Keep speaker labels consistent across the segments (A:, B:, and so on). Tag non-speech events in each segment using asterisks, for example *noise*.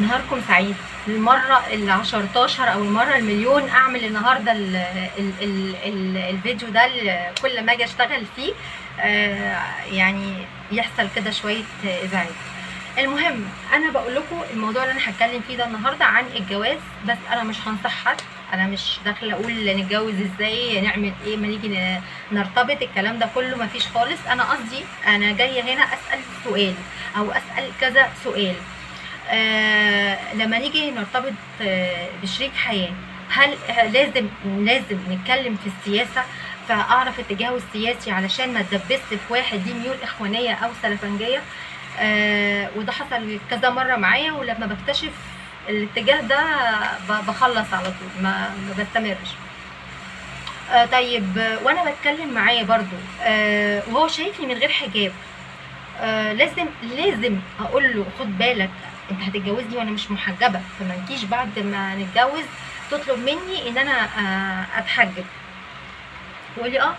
A: نهاركم سعيد. المرة ال 10 أو المرة المليون أعمل النهاردة ال ال ال ال الفيديو ده كل ما أجي أشتغل فيه آه، يعني يحصل كده شوية إزعاج. المهم أنا بقول لكم الموضوع اللي أنا هتكلم فيه ده النهارده عن الجواز بس أنا مش هنصح حد. أنا مش داخلة أقول نتجوز إزاي نعمل إيه ما نيجي نرتبط الكلام ده كله مفيش خالص. أنا قصدي أنا جاية هنا أسأل سؤال أو أسأل كذا سؤال. آه لما نيجي نرتبط آه بشريك حياة هل آه، لازم لازم نتكلم في السياسة؟ فأعرف اتجاهه السياسي علشان ما اتدبست في واحد ليه ميول إخوانية أو سلفنجية. وده حصل كذا مرة معايا ولما بكتشف الاتجاه ده بخلص على طول ما بستمرش. طيب وأنا بتكلم معاه برضو وهو شايفني من غير حجاب. لازم لازم أقول له خد بالك انت هتتجوزني وأنا مش محجبة فما تجيش بعد ما نتجوز تطلب مني ان أنا آه اتحجب. يقول لي آه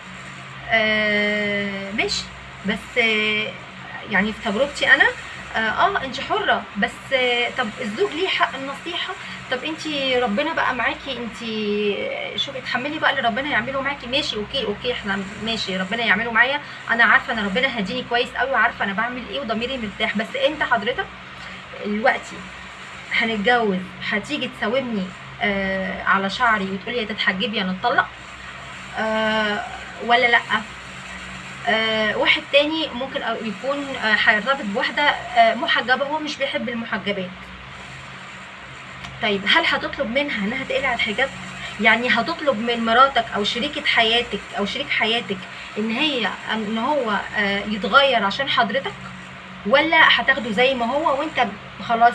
A: آه، ماشي. بس آه يعني في تجربتي أنا آه آه، انت حرة. بس طب الزوج ليه حق النصيحة؟ طب انت ربنا بقى معاكي انت شوفي اتحملي بقى اللي ربنا يعمله معاكي. ماشي okay okay إحنا ماشي ربنا يعمله معايا. أنا عارفة ان ربنا هديني كويس قوي وعارفة أنا بعمل إيه وضميري مرتاح. بس انت حضرتك دلوقتي هنتجوز هتيجي تساومني آه على شعري وتقولي يا تتحجبي يا نتطلق؟ آه ولا لأ؟ آه واحد تاني ممكن يكون آه، هيرتبط بواحدة آه محجبة هو مش بيحب المحجبات. طيب هل هتطلب منها إنها تقلع الحجاب؟ يعني هتطلب من مراتك أو شريكة حياتك أو شريك حياتك إن هي إن هو آه، يتغير عشان حضرتك؟ ولا هتاخده زي ما هو وانت خلاص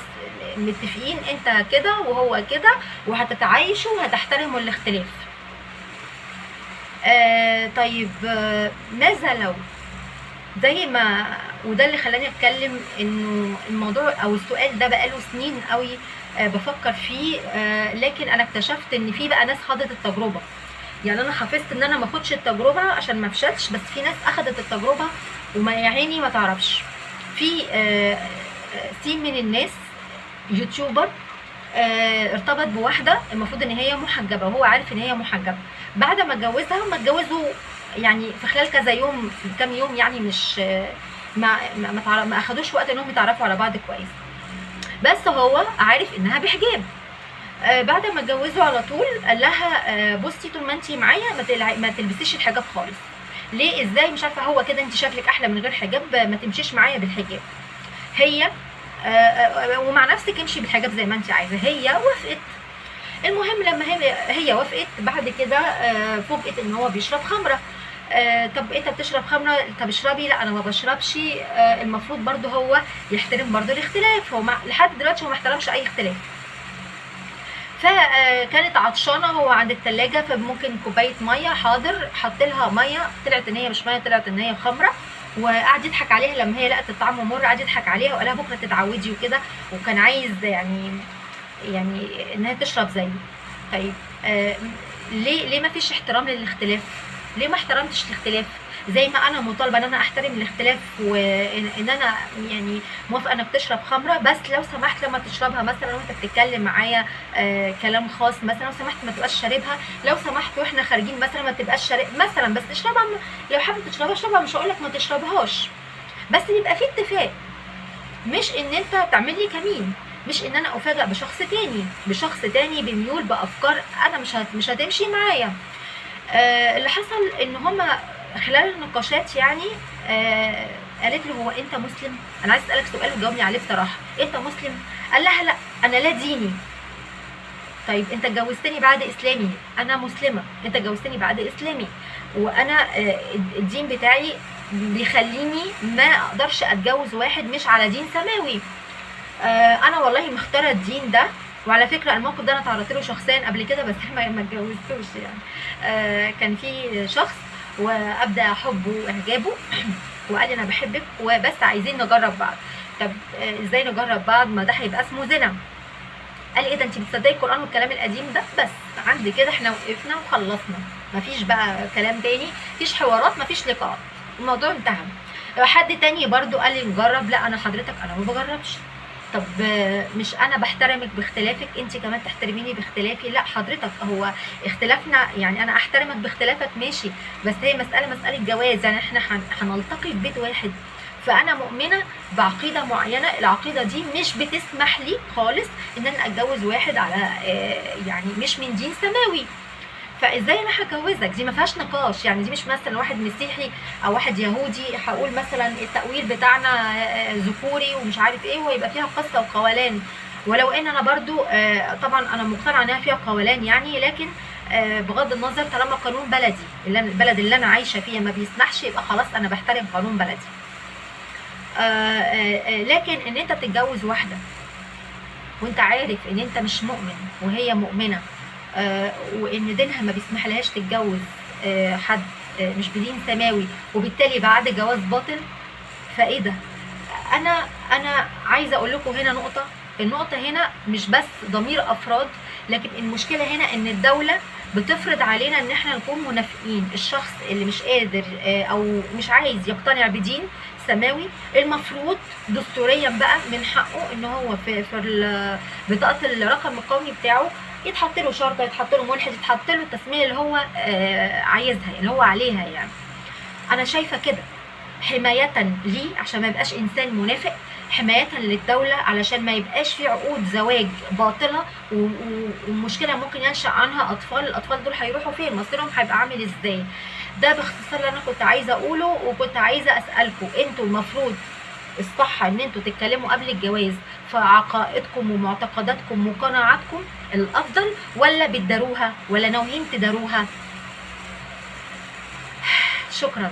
A: متفقين انت كده وهو كده وهتتعايشوا وهتحترموا الاختلاف. آه طيب آه ماذا لو؟ زي ما وده اللي خلاني أتكلم إنه الموضوع أو السؤال ده بقاله سنين قوي آه بفكر فيه آه لكن أنا اكتشفت إن في بقى ناس خاضت التجربة. يعني أنا حفظت إن أنا ما أخدش التجربة عشان ما أفشلش بس في ناس أخدت التجربة وما يا عيني ما تعرفش. في آه آه، سين من الناس يوتيوبر آه، ارتبط بواحدة المفروض إن هي محجبة وهو عارف إن هي محجبة. بعد ما اتجوزها ما اتجوزوا يعني في خلال كذا يوم كام يوم يعني مش ما ما ما, أخدوش وقت إنهم يتعرفوا على بعض كويس. بس هو عارف إنها بحجاب. آه، بعد ما اتجوزوا على طول قال لها آه، بصي طول ما انت معايا. ما تلبسيش الحجاب خالص. ليه؟ إزاي؟ مش عارفة هو كده أنت شكلك أحلى من غير حجاب آه، ما تمشيش معايا بالحجاب. هي آه، آه، ومع نفسك امشي بالحجاب زي ما أنت عايزة. هي وافقت. المهم لما هي هي وافقت بعد كده آه، فوجئت إن هو بيشرب خمرة. آه، طب أنت بتشرب خمرة؟ طب اشربي. لا أنا ما بشربش. آه، المفروض برضو هو يحترم برضو الاختلاف. هو لحد دلوقتي هو ما احترمش أي اختلاف. فكانت عطشانة هو عند التلاجة فممكن كوباية مية. حاضر حط لها مية. طلعت إن هي مش مية طلعت إن هي خمرة. وقعد يضحك عليها لما هي لقت الطعم مر قعد يضحك عليها وقال لها بكرة تتعودي وكده. وكان عايز يعني يعني إنها تشرب زيه طيب آه ليه ليه ما فيش احترام للاختلاف؟ ليه ما احترمتش الاختلاف؟ زي ما أنا مطالبة إن أنا أحترم الاختلاف وان أنا يعني موافقة إنك تشرب خمرة بس لو سمحت لما تشربها مثلا وأنت بتتكلم معايا آه كلام خاص مثلا لو سمحت ما تبقاش شاربها. لو سمحت وإحنا خارجين مثلا ما تبقاش شارب مثلا بس اشربها لو حابب تشربها اشربها مش هقول لك ما تشربهاش. بس يبقى في اتفاق. مش إن أنت تعمل لي كمين. مش إن أنا افاجئ بشخص تاني. بشخص تاني بميول بأفكار أنا مش. مش هتمشي معايا. آه اللي حصل إن هما خلال النقاشات يعني آه قالت له هو أنت مسلم؟ أنا عايز أسألك سؤال وجاوبني عليه بصراحة. أنت مسلم؟ قال لها لا أنا لا ديني. طيب أنت اتجوزتني بعد إسلامي. أنا مسلمة. أنت اتجوزتني بعد إسلامي. وأنا آه، الدين بتاعي بيخليني ما أقدرش أتجوز واحد مش على دين سماوي. آه، أنا والله مختارة الدين ده. وعلى فكرة الموقف ده أنا تعرضت له شخصيا قبل كده بس *laughs* ما اتجوزتوش يعني. آه، كان في شخص وأبدأ حبه واعجابه *clears throat* وقال لي أنا بحبك وبس عايزين نجرب بعض. طب آه، إزاي نجرب بعض؟ ما ده هيبقى اسمه زنا. قال إيه ده انت بتصدقي القرآن والكلام القديم ده؟ بس عند كده إحنا وقفنا وخلصنا. مفيش بقى كلام تاني مفيش حوارات مفيش لقاءات. الموضوع انتهى. حد تاني برضو قال لي نجرب؟ لا أنا حضرتك أنا ما بجربش. طب مش أنا بحترمك باختلافك أنت كمان تحترميني باختلافي؟ لا حضرتك هو اختلافنا يعني أنا أحترمك باختلافك ماشي بس هي مسألة مسألة جواز يعني إحنا هن- هنلتقي في بيت واحد. فأنا مؤمنة بعقيدة معينة العقيدة دي مش بتسمح لي خالص إن أنا أتجوز واحد على آه، يعني مش من دين سماوي. فإزاي أنا هجوزك دي ما فيهاش نقاش يعني دي مش مثلا واحد مسيحي أو واحد يهودي هقول مثلا التأويل بتاعنا آه، ذكوري ومش عارف إيه ويبقى فيها قصة وقولان ولو إن أنا برضو آه، طبعا أنا مقتنعة إنها فيها قولان يعني لكن آه، بغض النظر طالما قانون بلدي البلد اللي أنا عايشة فيها ما بيسمحش يبقى خلاص أنا بحترم قانون بلدي. آه، آه، آه، لكن إن أنت تتجوز واحدة وأنت عارف إن أنت مش مؤمن وهي مؤمنة آه، وإن دينها ما بيسمحلهاش تتجوز آه، حد آه، مش بدين سماوي وبالتالي بعد جواز باطل؟ فإيه ده؟ أنا أنا عايزة أقول لكم هنا نقطة النقطة هنا مش بس ضمير أفراد لكن المشكلة هنا إن الدولة بتفرض علينا إن إحنا نكون منافقين. الشخص اللي مش قادر آه، أو مش عايز يقتنع بدين سماوي المفروض دستوريا بقى من حقه إن هو في في بطاقة الرقم القومي بتاعه يتحط له شرطة يتحط له ملحد يتحط له التسمية اللي هو آه، عايزها اللي هو عليها يعني. أنا شايفة كده حماية ليه عشان ما يبقاش إنسان منافق؟ حماية للدولة علشان ما يبقاش في عقود زواج باطلة و- و- ومشكلة ممكن ينشأ عنها أطفال. الأطفال دول هيروحوا فين؟ مصيرهم هيبقى عامل إزاي؟ ده باختصار اللي أنا كنت عايزة أقوله وكنت عايزة أسألكم. أنتوا المفروض الصح إن أنتوا تتكلموا قبل الجواز في عقائدكم ومعتقداتكم وقناعاتكم الأفضل ولا بتداروها ولا ناويين تداروها؟ *sighs* شكرا.